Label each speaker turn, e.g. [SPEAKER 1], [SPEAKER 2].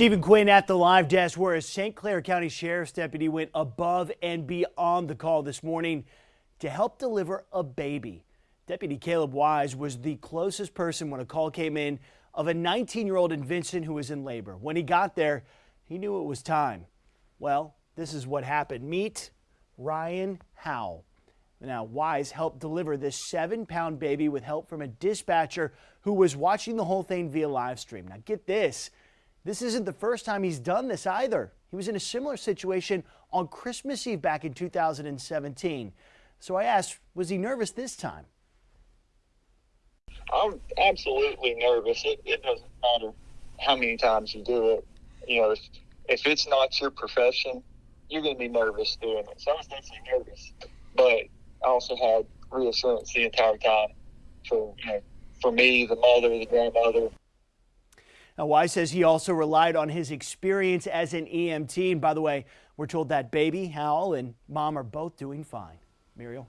[SPEAKER 1] Stephen Quinn at the live desk where a St. Clair County Sheriff's deputy went above and beyond the call this morning to help deliver a baby. Deputy Caleb Wise was the closest person when a call came in of a 19 year old in Vincent who was in labor. When he got there, he knew it was time. Well, this is what happened. Meet Ryan Howell. Now, Wise helped deliver this seven pound baby with help from a dispatcher who was watching the whole thing via live stream. Now, get this. This isn't the first time he's done this either. He was in a similar situation on Christmas Eve back in 2017. So I asked, was he nervous this time?
[SPEAKER 2] I'm absolutely nervous. It, it doesn't matter how many times you do it. You know, if, if it's not your profession, you're going to be nervous doing it. So I was definitely nervous, but I also had reassurance the entire time for you know for me, the mother, the grandmother,
[SPEAKER 1] now, Wise says he also relied on his experience as an EMT. And by the way, we're told that baby, Howell, and mom are both doing fine. Muriel.